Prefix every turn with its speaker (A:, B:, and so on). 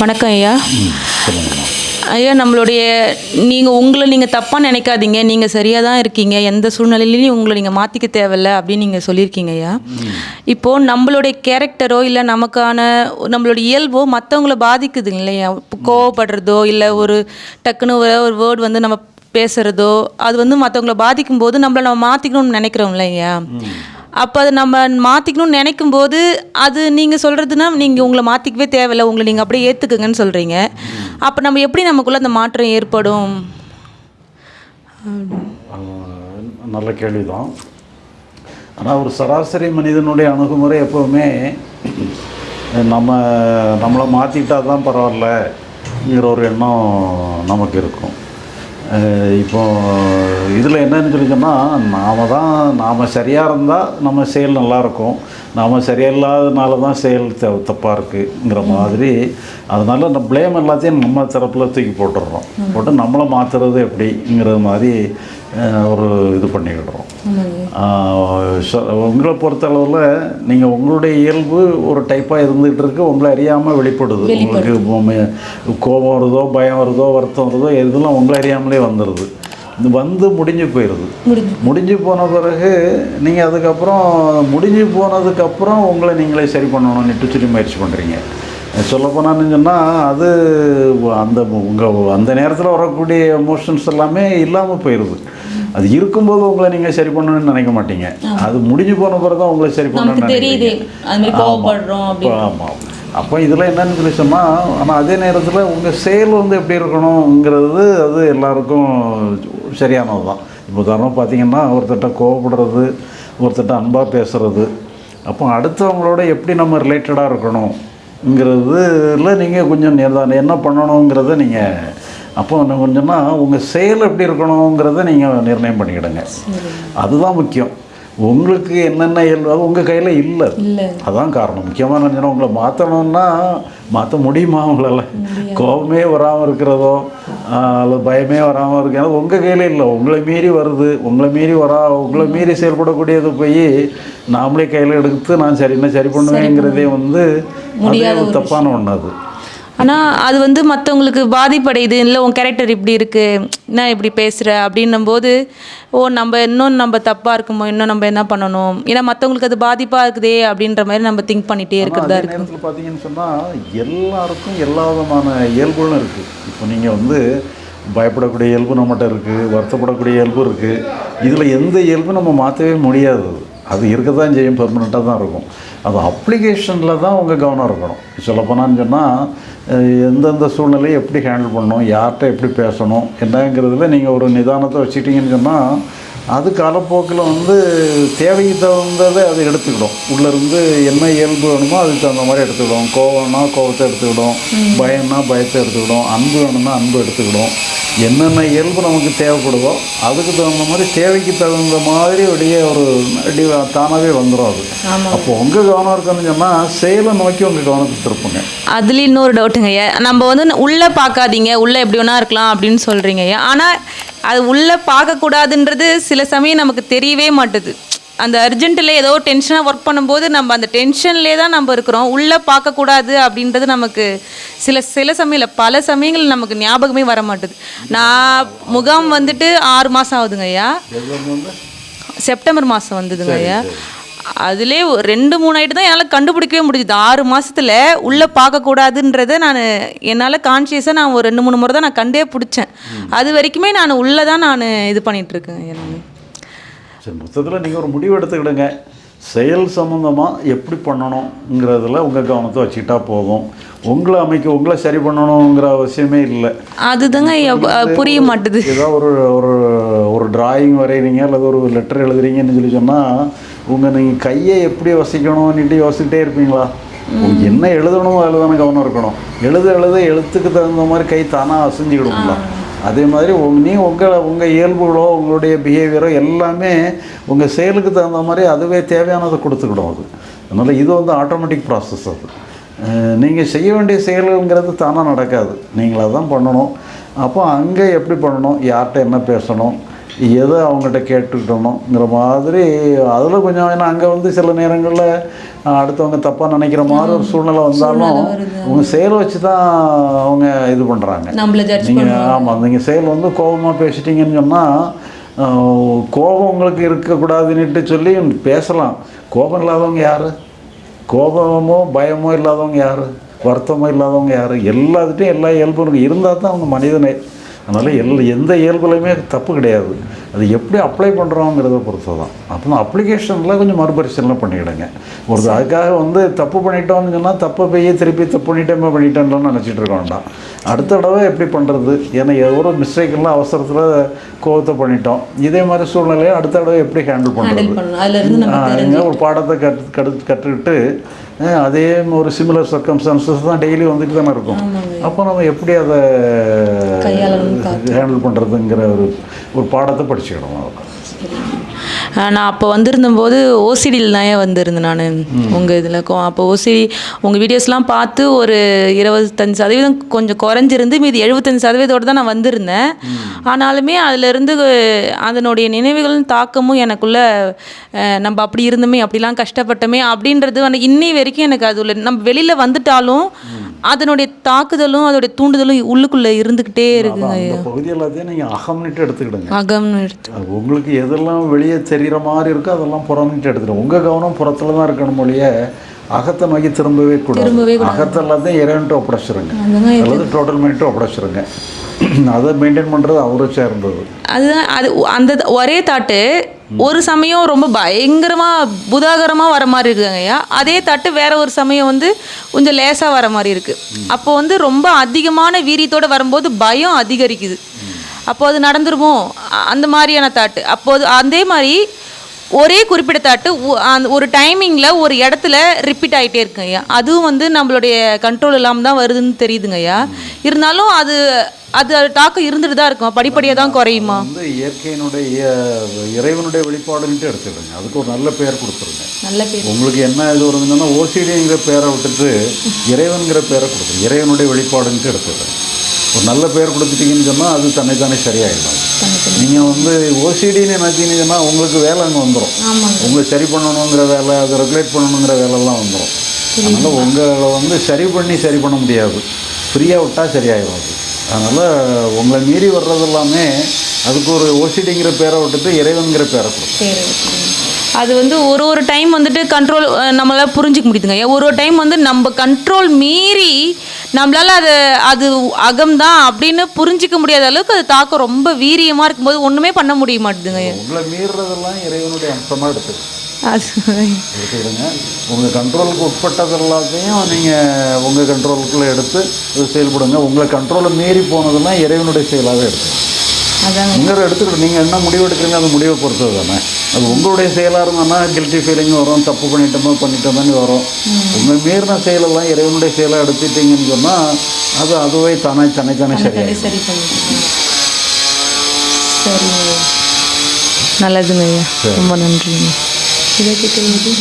A: வணக்கம் ஐயா. ஐயா நம்மளுடைய நீங்கள் உங்களை நீங்கள் தப்பாக நினைக்காதீங்க. நீங்கள் சரியாக தான் இருக்கீங்க. எந்த சூழ்நிலையிலையும் உங்களை நீங்கள் மாற்றிக்க தேவையில்ல அப்படின்னு நீங்கள் சொல்லியிருக்கீங்க ஐயா. இப்போது நம்மளுடைய கேரக்டரோ இல்லை நமக்கான நம்மளுடைய இயல்போ மற்றவங்கள பாதிக்குது இல்லையா? கோவப்படுறதோ இல்லை ஒரு டக்குன்னு ஒரு ஒரு வேர்டு வந்து நம்ம பேசுகிறதோ அது வந்து மற்றவங்கள பாதிக்கும் போது நம்மளை நம்ம மாற்றிக்கணும்னு நினைக்கிறோம் இல்லையா? அப்போ அதை நம்ம மாற்றிக்கணும்னு நினைக்கும் போது அது நீங்கள் சொல்கிறதுனா நீங்கள் உங்களை மாற்றிக்கவே தேவையில்ல. உங்களை நீங்கள் அப்படியே ஏற்றுக்குங்கன்னு சொல்கிறீங்க அப்போ நம்ம எப்படி நமக்குள்ளே அந்த மாற்றம் ஏற்படும்?
B: நல்ல கேள்விதான். ஆனால் ஒரு சராசரி மனிதனுடைய அணுகுமுறை எப்போவுமே நம்ம நம்மளை மாற்றிக்கிட்டால் தான் பரவாயில்லங்கிற ஒரு எண்ணம் நமக்கு இருக்கும். இப்போது இதில் என்னன்னு சொல்லி சொன்னால் நாம் தான் நாம் சரியாக இருந்தால் நம்ம செயல் நல்லா இருக்கும். நாம் சரியில்லாதனால தான் செயல் த தப்பாக இருக்குங்கிற மாதிரி. அதனால் நம்ம ப்ளேம் எல்லாத்தையும் நம்ம தரப்பில் தூக்கி போட்டுடுறோம் போட்டு நம்மளை மாற்றுறது எப்படிங்கிற மாதிரி ஒரு இது பண்ணிக்கிடுறோம். உங்களை பொறுத்தளவில் நீங்கள் உங்களுடைய இயல்பு ஒரு டைப்பாக இருந்துகிட்டு இருக்கு. உங்களை அறியாமல் வெளிப்படுது. உங்களுக்கு கோபம் வருதோ பயம் வருதோ வருத்தம் வருதோ இதெல்லாம் உங்களை அறியாமலே வந்துடுது வந்து முடிஞ்சு போயிடுது முடிஞ்சு போன பிறகு நீங்கள் அதுக்கப்புறம் முடிஞ்சு போனதுக்கப்புறம் உங்களை நீங்களே சரி பண்ணணும்னு சொல்லி முயற்சி பண்ணுறீங்க சொல்லப்போனான்னு சொன்னால் அது அந்த உங்கள் அந்த நேரத்தில் வரக்கூடிய எமோஷன்ஸ் எல்லாமே இல்லாமல் போயிடுது அது இருக்கும்போது உங்களை நீங்கள் சரி பண்ணணும்னு நினைக்க மாட்டீங்க. அது முடிஞ்சு போன பிறகு தான் உங்களை சரி பண்ணணும்னு
A: தெரியுது.
B: ஆமாம் அப்போ இதில் என்னன்னு சொல்லி சொன்னால் ஆனால் அதே நேரத்தில் உங்கள் செயல் வந்து எப்படி இருக்கணுங்கிறது அது எல்லாருக்கும் சரியானது தான் இப்போ உதாரணம் பார்த்தீங்கன்னா ஒருத்தட்ட கோவப்படுறது ஒருத்தட்ட அன்பாக பேசுறது அப்போ அடுத்தவங்களோட எப்படி நம்ம ரிலேட்டடாக இருக்கணுங்கிறதுல நீங்கள் கொஞ்சம் என்ன பண்ணணுங்கிறத நீங்கள் அப்போ இன்னும் கொஞ்சம்னா உங்கள் செயல் எப்படி இருக்கணுங்கிறத நீங்கள் நிர்ணயம் பண்ணிக்கிடுங்க. அதுதான் முக்கியம். உங்களுக்கு என்னென்ன இயல்பு அது உங்கள் கையில் இல்லை. அதான் காரணம். முக்கியமான நினைச்சா உங்களை மாற்றணும்னா மாற்ற முடியுமா உங்களால்? கோபமே வராமல் இருக்கிறதோ அல்லது பயமே வராமல் இருக்கிறது உங்கள் கையில் இல்லை. உங்களை மீறி வருது. உங்களை மீறி வரா உங்களை மீறி செயல்படக்கூடியது போய் நாமளே கையில் எடுத்து நான் சரி என்ன சரி பண்ணுவேங்கிறதே வந்து அதே ஒரு தப்பான ஒன்று அது.
A: ஆனால் அது வந்து மற்றவங்களுக்கு பாதிப்படையுது. இல்லை உன் கேரக்டர் இப்படி இருக்கு. என்ன இப்படி பேசுகிற அப்படின்னும் போது ஓ நம்ம இன்னும் நம்ம தப்பாக இருக்குமோ? இன்னும் நம்ம என்ன பண்ணணும்? ஏன்னா மற்றவங்களுக்கு அது பாதிப்பாக இருக்குதே அப்படின்ற மாதிரி நம்ம திங்க் பண்ணிகிட்டே இருக்கிறதா இருக்கு.
B: நேரத்தில் பார்த்தீங்கன்னு சொன்னால் எல்லாருக்கும் எல்லா விதமான இயல்புகளும் இருக்குது இப்போ நீங்கள் வந்து பயப்படக்கூடிய இயல்பு நம்மகிட்ட இருக்குது வருத்தப்படக்கூடிய இயல்பு இருக்குது இதில் எந்த இயல்பும் நம்ம மாற்றவே முடியாது. அது இருக்க தான் செய்யும் பெர்மனெண்ட்டாக தான் இருக்கும். அது அப்ளிகேஷனில் தான் உங்கள் கவனம் இருக்கணும். சொல்லப்போனான்னு சொன்னால் எந்தெந்த சூழ்நிலையை எப்படி ஹேண்டில் பண்ணணும் யார்கிட்ட எப்படி பேசணும் என்னங்கிறதுல நீங்கள் ஒரு நிதானத்தை வச்சுக்கிட்டீங்கன்னு சொன்னால் அது காலப்போக்கில் வந்து தேவைக்கு தகுந்ததை அதை எடுத்துக்கிடும். உள்ளேருந்து என்ன இயல்பு வேணுமோ அதுக்கு தகுந்த மாதிரி எடுத்துக்கிடும். கோவம்னா கோவத்தை எடுத்துக்கிடும். பயம்னா பயத்தை எடுத்துக்கிடும். அன்பு வேணும்னா அன்பு எடுத்துக்கிடும். என்னென்ன இயல்பு நமக்கு தேவைப்படுதோ அதுக்கு தகுந்த மாதிரி தேவைக்கு தகுந்த மாதிரி அப்படியே ஒரு தானாகவே வந்துடும் அது. அப்போ உங்கள் கவனம் இருக்குன்னு சொன்னால் செயலை நோக்கி உங்கள் கவனத்தை திருப்புங்க.
A: அதுலேயும் இன்னொரு டவுட்டுங்க ஐயா. நம்ம வந்து உள்ளே பார்க்காதீங்க. உள்ளே எப்படி வேணா இருக்கலாம் அப்படின்னு சொல்கிறீங்க ஐயா. ஆனால் அது உள்ளே பார்க்கக்கூடாதுன்றது சில சமயம் நமக்கு தெரியவே மாட்டுது. அந்த அர்ஜென்ட்டில் ஏதோ டென்ஷனாக ஒர்க் பண்ணும்போது நம்ம அந்த டென்ஷன்லேயே தான் நம்ம இருக்கிறோம். உள்ளே பார்க்கக்கூடாது அப்படின்றது நமக்கு சில சில சமயம் இல்லை பல சமயங்கள் நமக்கு ஞாபகமே வர மாட்டுது. நான் முகாம் வந்துட்டு ஆறு மாதம் ஆகுதுங்க ஐயா. செப்டம்பர் மாதம் வந்ததுங்க ஐயா. அதுலேயே ரெண்டு மூணு ஆயிட்டு தான் என்னால் கண்டுபிடிக்கவே முடிஞ்சுது. ஆறு மாசத்துல உள்ளே பார்க்கக்கூடாதுன்றதை நான் என்னால் கான்ஷியஸாக நான் ஒரு ரெண்டு மூணு முறை தான் நான் கண்டே பிடிச்சேன். அது வரைக்குமே நான் உள்ளே தான் நான் இது ஐயா நான்.
B: சரி மொத்தத்தில் நீங்கள் ஒரு முடிவு எடுத்துக்கிடுங்க. செயல் சம்மந்தமாக எப்படி பண்ணணுங்கிறதுல உங்கள் கவனத்தை வச்சுக்கிட்டா போதும் உங்களை அமைக்க உங்களை சரி பண்ணணுங்கிற அவசியமே இல்லை.
A: அதுதாங்க புரிய மாட்டுது.
B: ஏதோ ஒரு ஒரு ஒரு டிராயிங் வரைகிறீங்க அல்லது ஒரு லெட்டர் எழுதுறீங்கன்னு சொல்லி சொன்னால் உங்கள் நீங்கள் கையை எப்படி வசிக்கணும்னுட்டு யோசிச்சுட்டே இருப்பீங்களா? என்ன எழுதணுமோ அதில் தானே கவனம் இருக்கணும். எழுத எழுத எழுத்துக்கு தகுந்த மாதிரி கை தானாக அசைஞ்சுக்கிடுங்களா அதே மாதிரி நீ உங்கள் உங்கள் இயல்புகளோ உங்களுடைய பிஹேவியரோ எல்லாமே உங்கள் செயலுக்கு தகுந்த மாதிரி அதுவே தேவையானதை கொடுத்துக்கிடும் அது. அதனால் இது வந்து ஆட்டோமேட்டிக் ப்ராசஸ் அது. நீங்கள் செய்ய வேண்டிய செயல்களுங்கிறது தானாக நடக்காது. நீங்களாக தான் பண்ணணும். அப்போ அங்கே எப்படி பண்ணணும்? யார்கிட்ட என்ன பேசணும்? எதை அவங்ககிட்ட கேட்டுக்கிட்டணுங்கிற மாதிரி அதில் கொஞ்சம் ஏன்னா அங்கே வந்து சில நேரங்களில் அடுத்தவங்க தப்பாக நினைக்கிற மாதிரி ஒரு சூழ்நிலை வந்தாலும் உங்கள் செயலை வச்சு தான் அவங்க இது பண்ணுறாங்க நீங்கள் ஆமாம் நீங்கள் செயல் வந்து கோபமாக பேசிட்டீங்கன்னு சொன்னால் கோபம் உங்களுக்கு இருக்கக்கூடாதுன்னுட்டு சொல்லி பேசலாம். கோபம் இல்லாதவங்க யார்? கோபமோ பயமோ இல்லாதவங்க யார்? வருத்தமோ இல்லாதவங்க யார்? எல்லாத்துட்டையும் எல்லா இயல்பும் இருந்தால் தான் அவங்க மனிதனே. அதனால் எல் எந்த இயல்புலையுமே தப்பு கிடையாது. அது எப்படி அப்ளை பண்ணுறோங்கிறத பொறுத்து தான் அப்போ அப்ளிகேஷனில் கொஞ்சம் மறுபரிசீலனை பண்ணிக்கிடுங்க. ஒரு அதுக்காக வந்து தப்பு பண்ணிட்டோம்னு சொன்னால் தப்பை போய் திருப்பி தப்பு பண்ணிட்டேன் பண்ணிட்டேன்லாம் நினச்சிட்டு இருக்க வேண்டாம். அடுத்த தடவை எப்படி பண்ணுறது ஏன்னா ஒரு மிஸ்டேக்கெல்லாம் அவசரத்தில் கோவத்தை பண்ணிட்டோம். இதே மாதிரி சூழ்நிலையை அடுத்த தடவை எப்படி ஹேண்டில் பண்ணுறது ஒரு பாடத்தை கற்று கற்று கற்றுக்கிட்டு அதே ஒரு சிமிலர் சர்க்கம்ஸ்டான்சஸ் தான் டெய்லி வந்துட்டு தானே இருக்கும். அப்போ நம்ம எப்படி அதை ஹேண்டில் பண்ணுறதுங்கிற ஒரு ஒரு பாடத்தை しい
A: かとか நான் அப்போ வந்திருந்தபோது ஓசிடியில் தான் வந்திருந்தேன் நான். உங்கள் இதில். அப்போ ஓசிடி உங்கள் வீடியோஸ்லாம் பார்த்து ஒரு இருபத்தஞ்சு சதவீதம் கொஞ்சம் குறைஞ்சிருந்து மீதி எழுபத்தஞ்சு சதவீதத்தோடு தான் நான் வந்திருந்தேன். ஆனாலுமே அதிலிருந்து அதனுடைய நினைவுகளும் தாக்கமும் எனக்குள்ள நம்ம அப்படி இருந்தோமே அப்படிலாம் கஷ்டப்பட்டோமே அப்படின்றது வந்து இன்னி வரைக்கும் எனக்கு அது உள்ள நம்ம வெளியில் வந்துட்டாலும் அதனுடைய தாக்குதலும் அதோடைய தூண்டுதலும் உள்ளுக்குள்ளே இருந்துக்கிட்டே இருக்குங்க.
B: பகுதி எல்லாத்தையும் நீங்கள் அகம்னிட்டு எடுத்துக்கிடுங்க.
A: அகம்னு எடுத்து
B: உங்களுக்கு எதெல்லாம் வெளியே தெரிகிற மாதிரி இருக்கோ அதெல்லாம் புறம்னிட்டு எடுத்துடும் உங்கள் கவனம் புறத்தில் தான் இருக்கணும் மொழிய. அகத்தை நோக்கி திரும்பவே கூடாது. அகத்தை எல்லாத்தையும் இறைவன்ட்டு ஒப்படைச்சிருங்க. அல்லது டோட்டல் மைண்ட்டு ஒப்படைச்சிருங்க. அதை மெயின்டைன் பண்ணுறது அவரை சேர்ந்தது.
A: அதுதான் அது அந்த ஒரே தாட்டு ஒரு சமயம் ரொம்ப பயங்கரமாக புதாகரமாக வர மாதிரி இருக்குங்க ஐயா. அதே தாட்டு வேற ஒரு சமயம் வந்து கொஞ்சம் லேசாக வர மாதிரி இருக்குது அப்போ வந்து ரொம்ப அதிகமான வீரியத்தோடு வரும்போது பயம் அதிகரிக்குது. அப்போ அது நடந்துருமோ அந்த மாதிரியான தாட்டு அப்போது அதே மாதிரி ஒரே குறிப்பிட்ட தாட்டு அந்த ஒரு டைமிங்கில் ஒரு இடத்துல ரிப்பீட் ஆகிட்டே இருக்குங்க ஐயா. அதுவும் வந்து நம்மளுடைய கண்ட்ரோல் இல்லாமல் தான் வருதுன்னு தெரியுதுங்க ஐயா. இருந்தாலும் அது அது தாக்கம் இருந்துட்டு தான் இருக்கும்? படிப்படியாக தான் குறையுமா?
B: வந்து இயற்கையினுடைய இய- இறைவனுடைய வெளிப்பாடுன்ட்டு எடுத்துக்கிடுங்க அதுக்கு ஒரு நல்ல பெயர் கொடுத்துருங்க.
A: நல்ல பேர்.
B: உங்களுக்கு என்ன இது வருதுன்னா ஓசிடிங்கிற பேரை விட்டுட்டு இறைவன்கிற பேரை கொடுத்துருங்க. இறைவனுடைய வெளிப்பாடுன்ட்டு எடுத்துக்கிடுங்க ஒரு நல்ல பேர் கொடுத்துட்டீங்கன்னு சொன்னால் அது தன்னைத்தானே சரியாயிடும். நீங்கள் வந்து ஓசிடின்னு நினச்சிங்கன்னு சொன்னால் உங்களுக்கு வேலை அங்கே வந்துடும் உங்களை சரி பண்ணணுங்கிற வேலை அதை ரெகுலேட் பண்ணணுங்கிற வேலைலாம் வந்துடும் அதனால் உங்களை வந்து சரி பண்ணி சரி பண்ண முடியாது. ஃப்ரீயாக விட்டால் சரியாயிடும் அது. அதனால் உங்களை மீறி வர்றது எல்லாமே அதுக்கு ஒரு ஓசிடிங்கிற பேரை விட்டுட்டு இறைவன்கிற பேரை கொடுக்கும்.
A: அது வந்து ஒரு ஒரு டைம் வந்துட்டு கண்ட்ரோல் நம்மளால் புரிஞ்சிக்க முடியுதுங்க. ஒரு ஒரு டைம் வந்து நம்ம கண்ட்ரோல் மீறி நம்மளால் அது அது அகம் தான் அப்படின்னு புரிஞ்சிக்க முடியாத அளவுக்கு அது தாக்கம் ரொம்ப வீரியமாக இருக்கும்போது ஒன்றுமே பண்ண முடிய மாட்டேதுங்க
B: உங்களை மீறுறதெல்லாம் இறைவனுடைய அம்சமாக எடுத்துக்கணும்
A: அது
B: எடுத்துக்கிடுங்க. உங்கள் கண்ட்ரோலுக்கு உட்பட்டது எல்லாத்தையும் நீங்கள் உங்கள் கண்ட்ரோலுக்குள்ளே எடுத்து செயல்படுங்க. உங்களை கண்ட்ரோலை மீறி போனதெல்லாம் இறைவனுடைய செயலாகவே எடுத்துக்கணும் நீங்கள் எடுத்துக்கிட்டு நீங்கள் என்ன முடிவு எடுக்கிறீங்க அது முடிவை பொறுத்தது தானே. அது உங்களுடைய செயலாக இருந்தோன்னா கில்ட்டி ஃபீலிங் வரும் தப்பு பண்ணிட்டோமோ பண்ணிட்டோமோன்னு வரும். உங்கள் மீறின செயலெல்லாம் இறைவனுடைய செயலாக எடுத்துட்டீங்கன்னு சொன்னால் அது அதுவே தானே தன்னை தானே
A: சரி சரிங்க நல்லதுங்க ரொம்ப நன்றிங்க. இதை கேட்குறது